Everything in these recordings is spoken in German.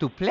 to play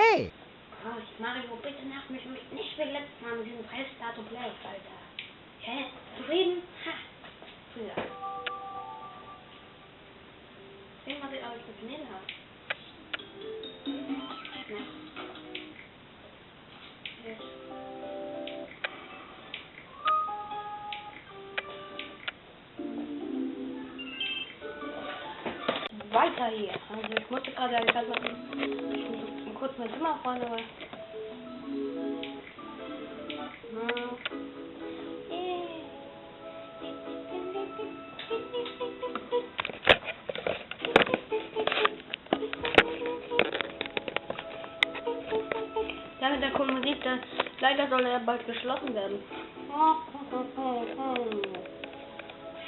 Leider soll er bald geschlossen werden.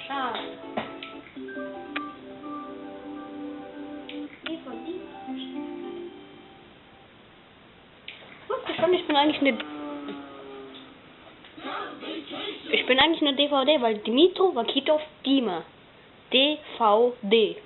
Schade. Hm, Schon, ich bin eigentlich eine ich bin eigentlich eine DVD, weil Dimitro Vakitov Dima DVD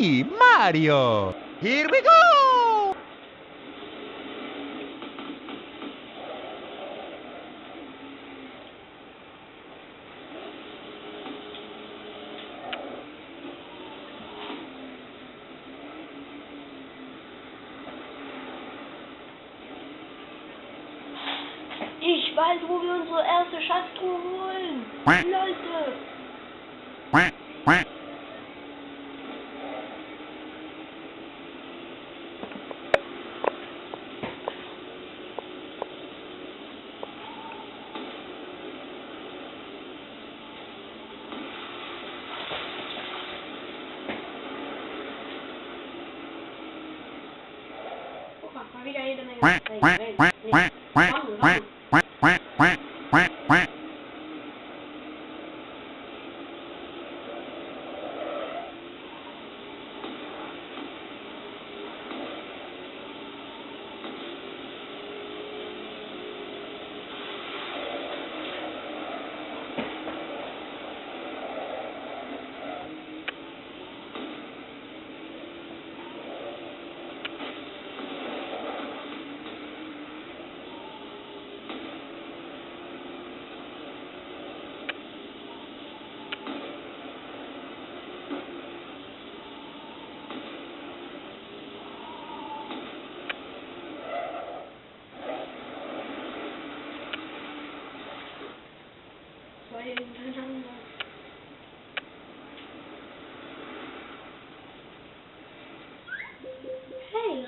Mario. Here we go! Quack, quack, quack, quack, quack.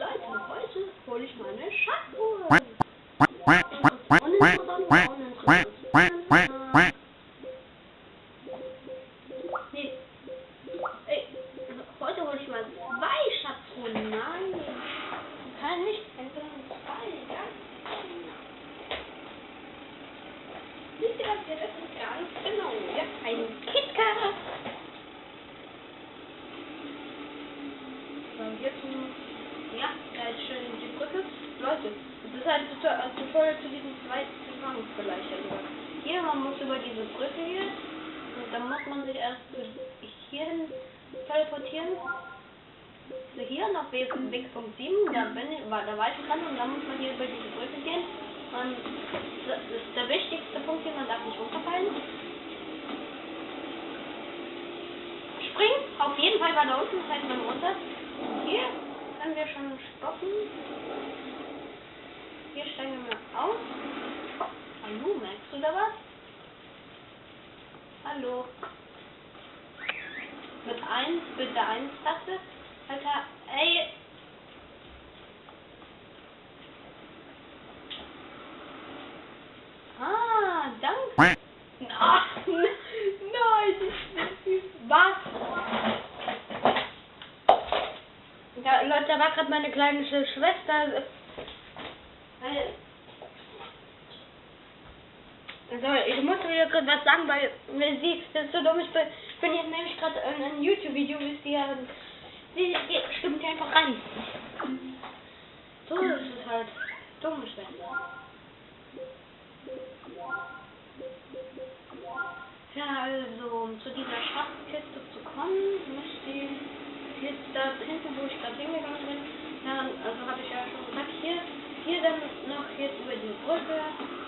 Leute, heute hole ich meine Schatzuhr. Ja, uninteressant, uninteressant, uninteressant. Hallo. Mit 1, bitte 1 Taste. Alter, ey. Ah, danke. Ach, nein, was? Ja, Leute, da war gerade meine kleine Sch- Schwester. Äh, Also, ich dir gerade was sagen, weil sie, das ist so dumm, ich bin, ich bin jetzt nämlich gerade in einem YouTube-Video, wisst ihr, und sie, sie stimmt einfach rein. So ist es halt. Dumme Schwester. Ja, also, um zu dieser Schatzkiste zu kommen, müsst ihr jetzt da hinten, wo ich gerade hingegangen bin, ja, also habe ich ja schon gesagt, hier, hier dann noch jetzt über die Brücke.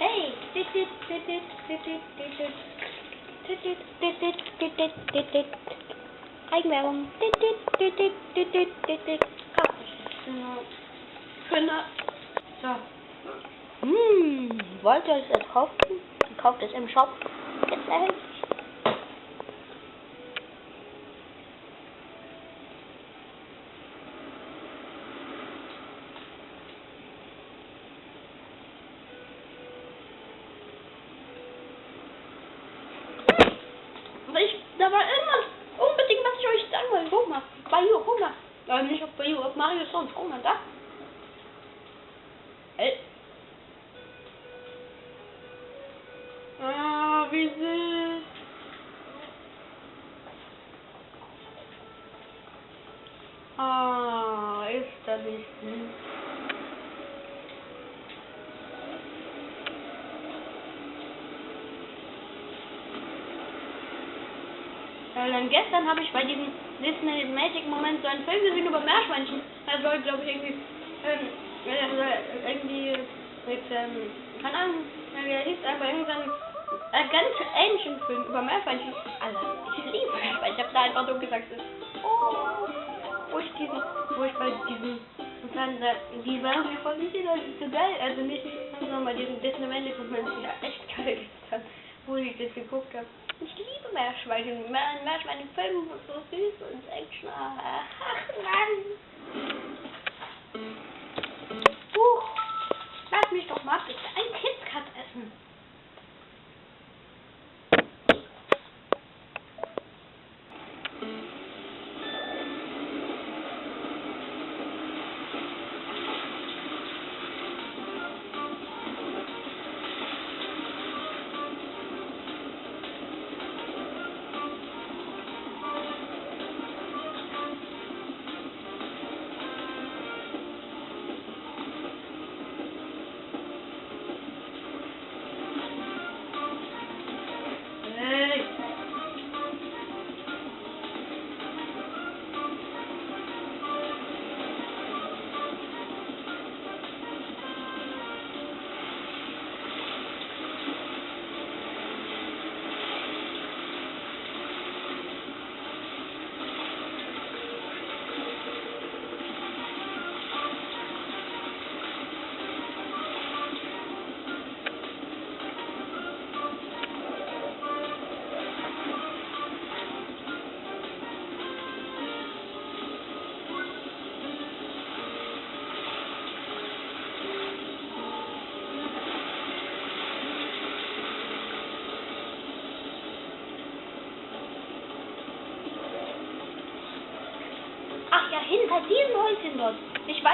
Hey, titit, titit, titit, titit. Titit, titit, titit, titit. Eigenwerbung. Titit, titit, titit, titit. Kinder. So. Hm, wollt ihr euch das kaufen? Kauft es im Shop. Jetzt erhältst Äh, dann gestern habe ich bei diesem Disney Magic Moment so einen Film gesehen über Meerschweinchen. Da soll, glaube ich, irgendwie, ähm, äh, irgendwie, mit, ähm, keine Ahnung, äh, wie er hieß, aber irgendein äh, ganz ähnlichen Film über Meerschweinchen. Alter, ich liebe Meerschweinchen. Ich habe da einfach so gesagt, Oh, wo ich diesen, wo ich bei diesem Fernseher, die waren mir voll nicht das ist so geil. Also nicht, sondern bei diesem Disney Moment ist ja echt geil gestern, wo ich das geguckt habe. Ich liebe Meerschweinchen. Meer- Meerschweine im Film sind so süß und Action. Ach Mann. Huch. Lass mich doch mal bitte ein KitKat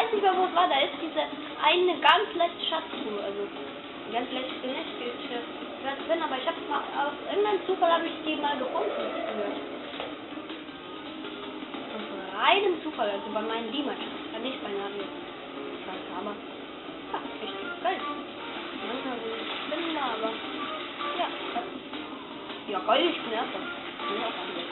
weiß nicht mehr, wo es war. Da ist diese eine ganz letzte Schatztruhe. Also, ganz letzte nicht. Ich weiß drin, aber ich habe mal aus irgendeinem Zufall habe ich die mal gefunden. Aus reinem Zufall, also bei meinen Liemern. Ja, nicht bei Navi. Aber, ja, echt geil. Manchmal so Spinnen, aber, ja. Ja, geil, ich bin erster. Ich bin auch an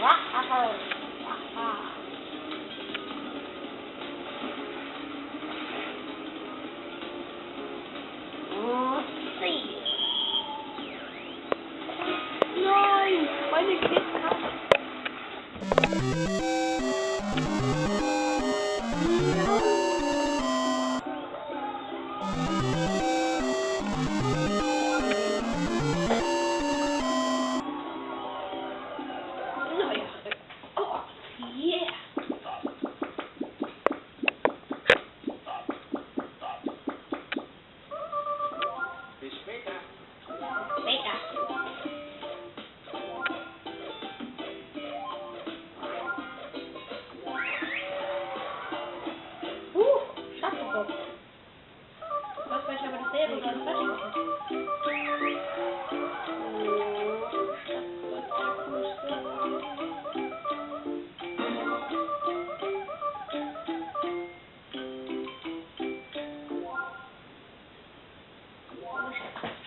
not a home.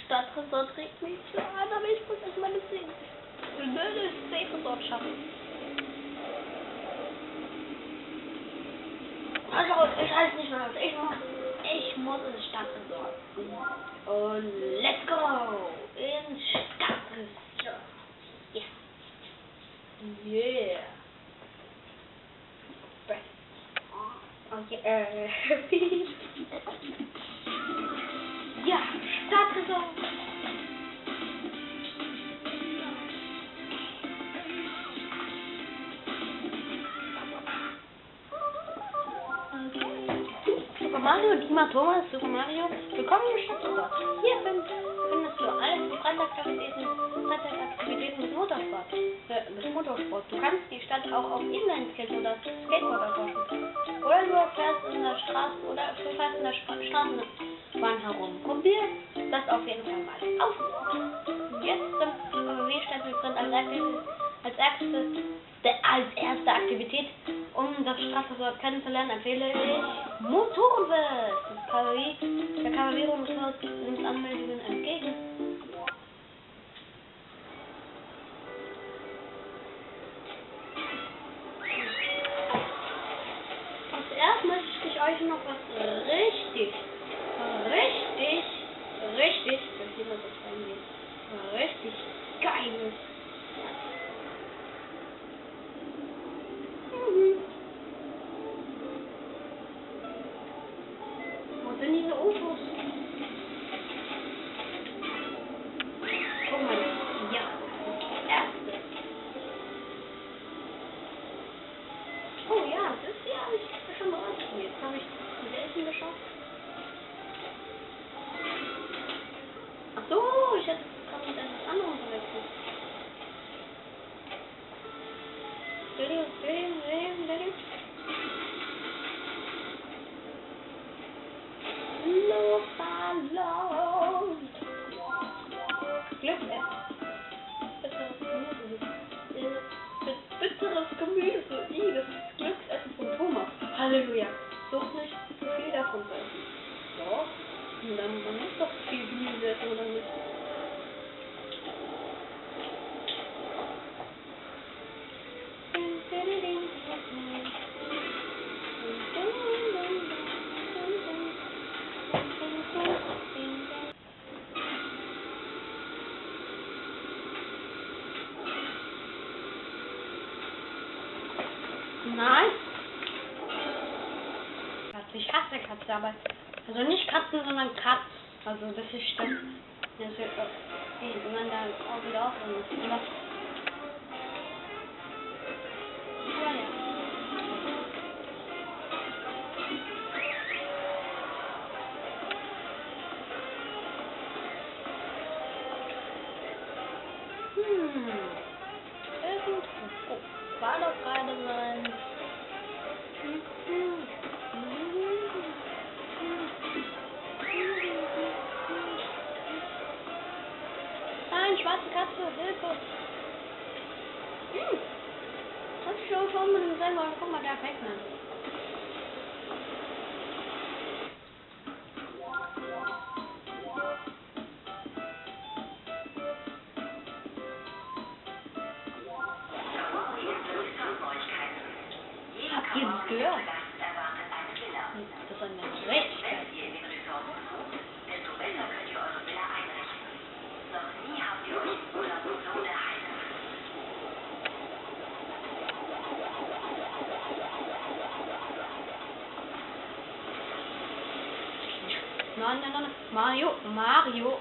Stadtresort trägt mich zu an, aber ich muss erstmal das Ding. Das Safe-Resort schaffen. Also, ich weiß nicht mehr, was ich muss. Ich muss ins Stadtresort. Und let's go! Ins Stadtresort. Yeah. Yeah. Breath. Okay, äh. ja, Startsaison. Super Mario, Dima Thomas, Super Mario, willkommen im Stadtsport. Hier findest du alle Freitagaktivitäten, Freitagaktivitäten mit Motorsport. Äh, mit Motorsport. Du kannst die Stadt auch auf Inline-Skate oder Skateboard erforschen. Oder du fährst in der Straße oder du fährst in der Straßenbahn herum. Probier das auf jeden Fall mal aus. Jetzt im WW-Stempel als erstes, als erstes, der, als erste Aktivität, um das Straßensport kennenzulernen, empfehle ich Motorenfest. Das Kavallerie, der Kavallerierungshaus nimmt Anmeldungen entgegen. Und zuerst möchte ich euch noch was Ih, das ist Glücksessen von Thomas. Halleluja. Schwarze Katze, Hilfe. Hm. Das ist schon schon mit dem selber. Guck mal, da Pac-Man. Habt ihr das gehört? Das ist eine richtig geil. Nein, nein, nein, Mario, Mario.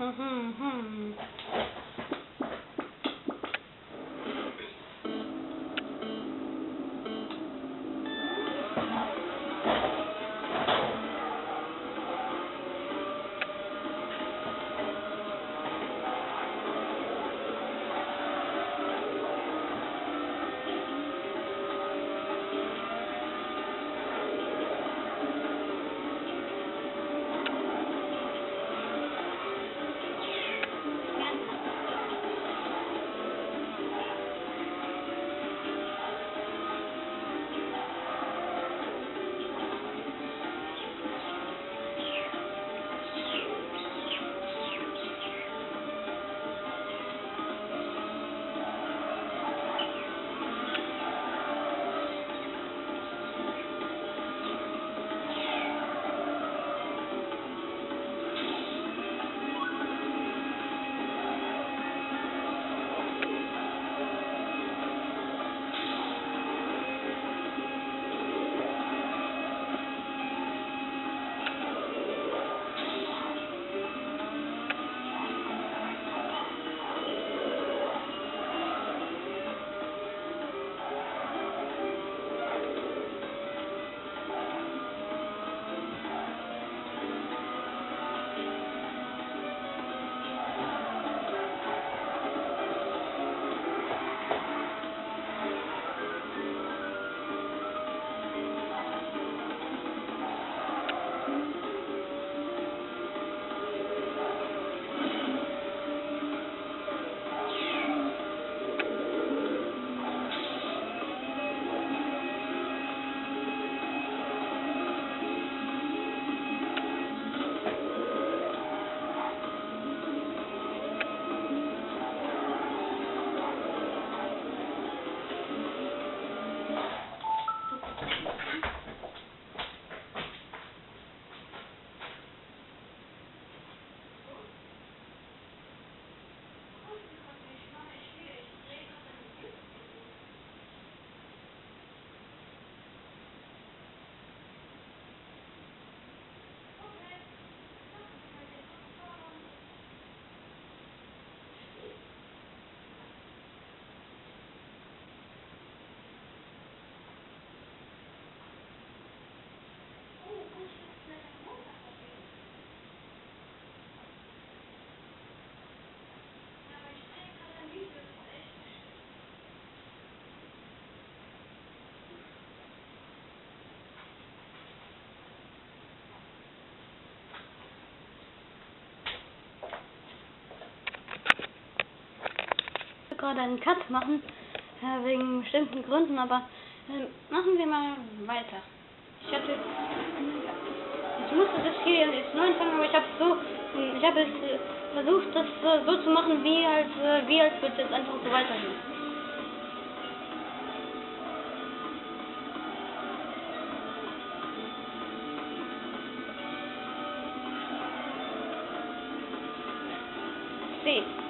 Hm, hm, gerade einen Cut machen, äh, wegen bestimmten Gründen, aber äh, machen wir mal weiter. Ich hatte, ich musste das hier jetzt neu anfangen, aber ich habe so, ich habe es äh, versucht, das so zu machen, wie als, äh, wie als würde es einfach so weitergehen. See.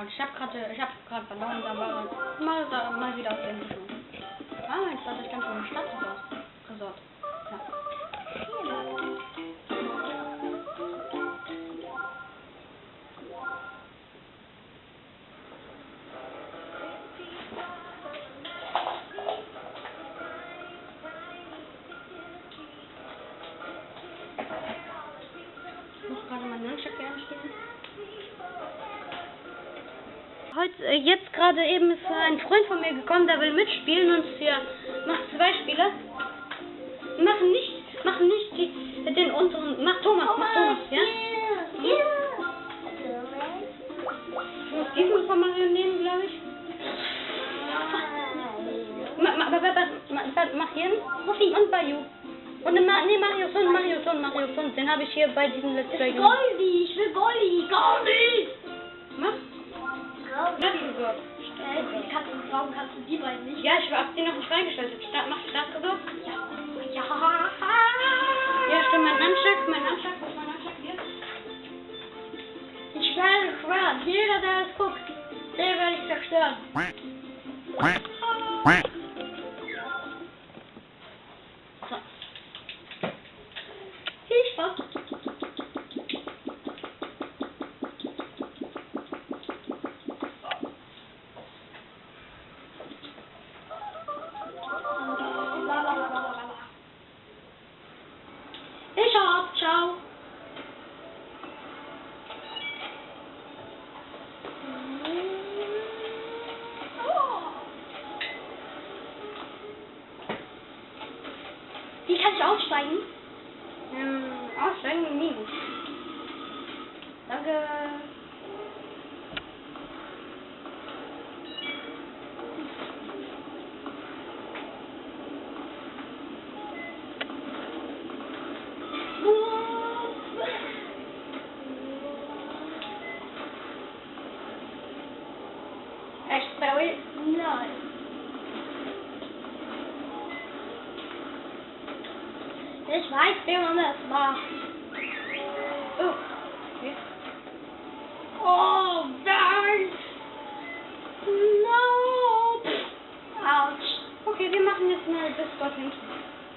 Krank. Ich hab gerade, ich hab gerade verloren, da war er mal, da, mal wieder auf dem Schon. Ah, jetzt war das dann schon ein Stadtresort. Resort. Ja. Ich muss gerade meinen Nunchuck einstellen. Heute, äh, jetzt gerade eben ist ein Freund von mir gekommen, der will mitspielen und hier macht zwei Spiele. Wir machen nicht, machen nicht die, den unteren, mach Thomas, mach Thomas, ja? Ich muss diesen von Mario nehmen, glaube ich. Ma, ma, ma, ma, ma, ma, mach hier und Bayou. Und ma, nee, Mario Son, Mario Son, Mario Son, den habe ich hier bei diesem Let's Play gemacht. Goldi, ich will Goldi, Goldi! Mach. Goldi. Ja, die Resort. Äh, die kannst du, warum kannst du die beiden nicht? Ja, ich hab die noch nicht reingestellt. Start, mach Startresort. Ja. Ja. Ja, stimmt, mein Nunchuck, mein Nunchuck, ist mein Nunchuck hier? Ich werde schwören, jeder, der es guckt, den werde ich zerstören. Echt, Barry? Nein. Ich weiß, wie man das macht. Oh. Okay. Oh, nein! No! Autsch! Okay, wir machen jetzt mal bis dorthin.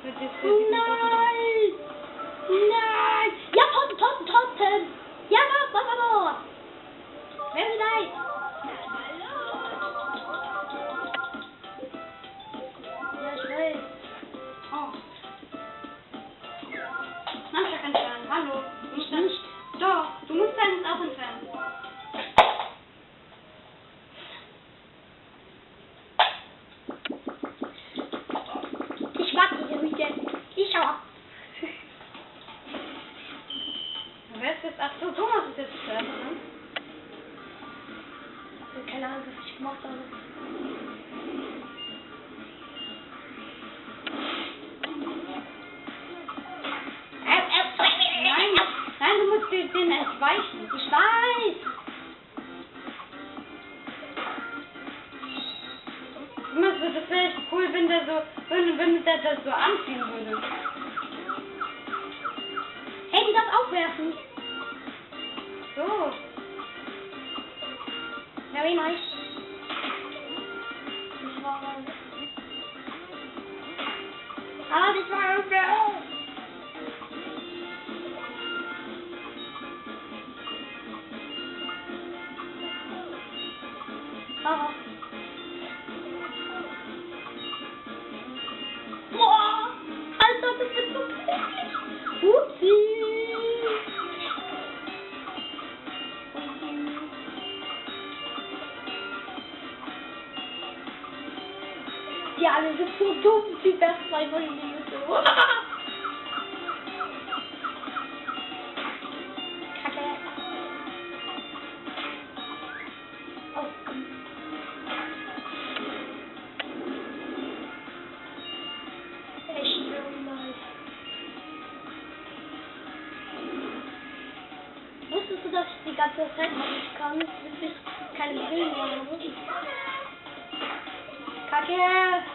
Mit diesem Nein! Nein! Ja, Toten, Toten, Toten! Ja, mach, mach, mach, mach! Very nice! weichen. Ich weiß. Immer so, das wäre echt cool, wenn der so, wenn, wenn der das so anziehen würde. Hey, die darf aufwerfen. So. Very nice. Ah, die war unfair. 哇！哎，咋都截图？不是？天啊，你们真聪明，天天在玩。dass ich die ganze Zeit nicht kann, bis ich keine Brille mehr habe. Kacke!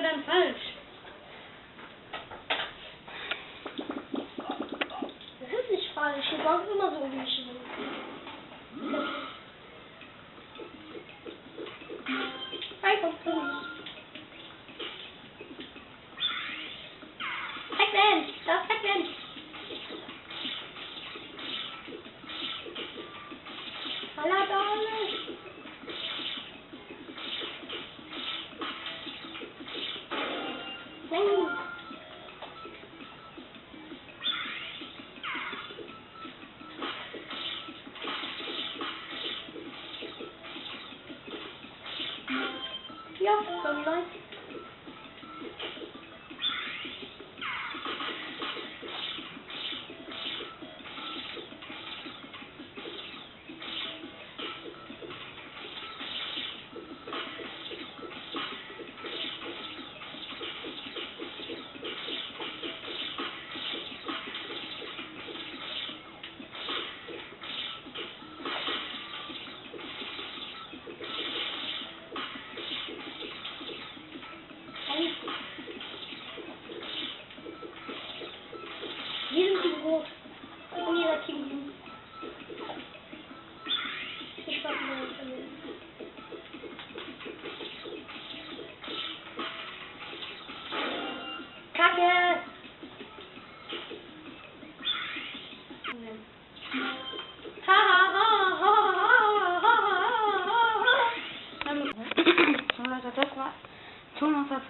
105. So we like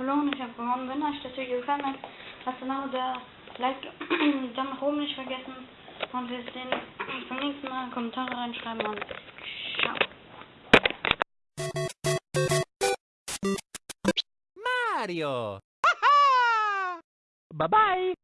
verloren, ich habe gewonnen. Wenn euch das Video gefallen hat, lasst genau der Like, dann nach oben nicht vergessen. Und wir sehen uns beim nächsten Mal. Kommentare reinschreiben und ciao. Mario. Bye bye.